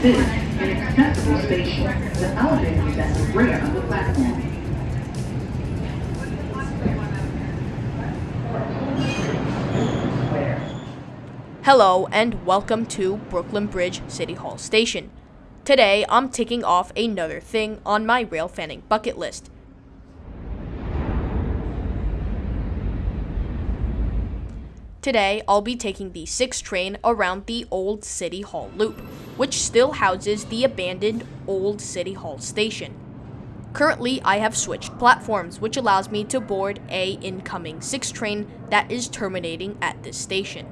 This is an accessible the platform. Hello and welcome to Brooklyn Bridge City Hall Station. Today I'm ticking off another thing on my rail fanning bucket list. Today I'll be taking the 6 train around the old City Hall loop, which still houses the abandoned old City Hall station. Currently, I have switched platforms, which allows me to board a incoming 6 train that is terminating at this station.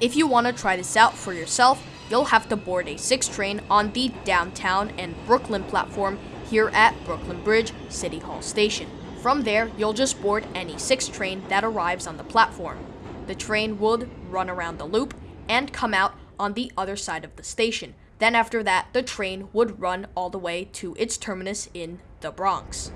If you want to try this out for yourself, you'll have to board a 6 train on the downtown and Brooklyn platform here at Brooklyn Bridge City Hall Station. From there, you'll just board any 6 train that arrives on the platform. The train would run around the loop and come out on the other side of the station. Then after that, the train would run all the way to its terminus in the Bronx.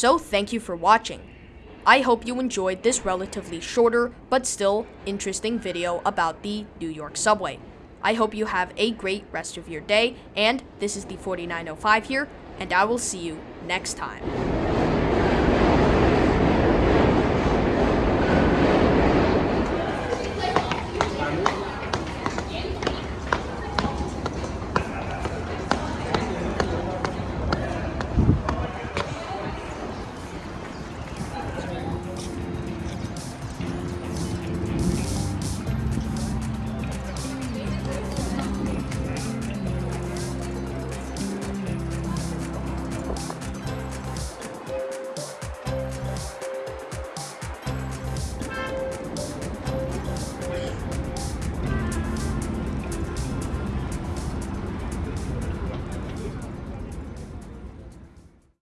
So thank you for watching. I hope you enjoyed this relatively shorter but still interesting video about the New York subway. I hope you have a great rest of your day, and this is the 4905 here, and I will see you next time.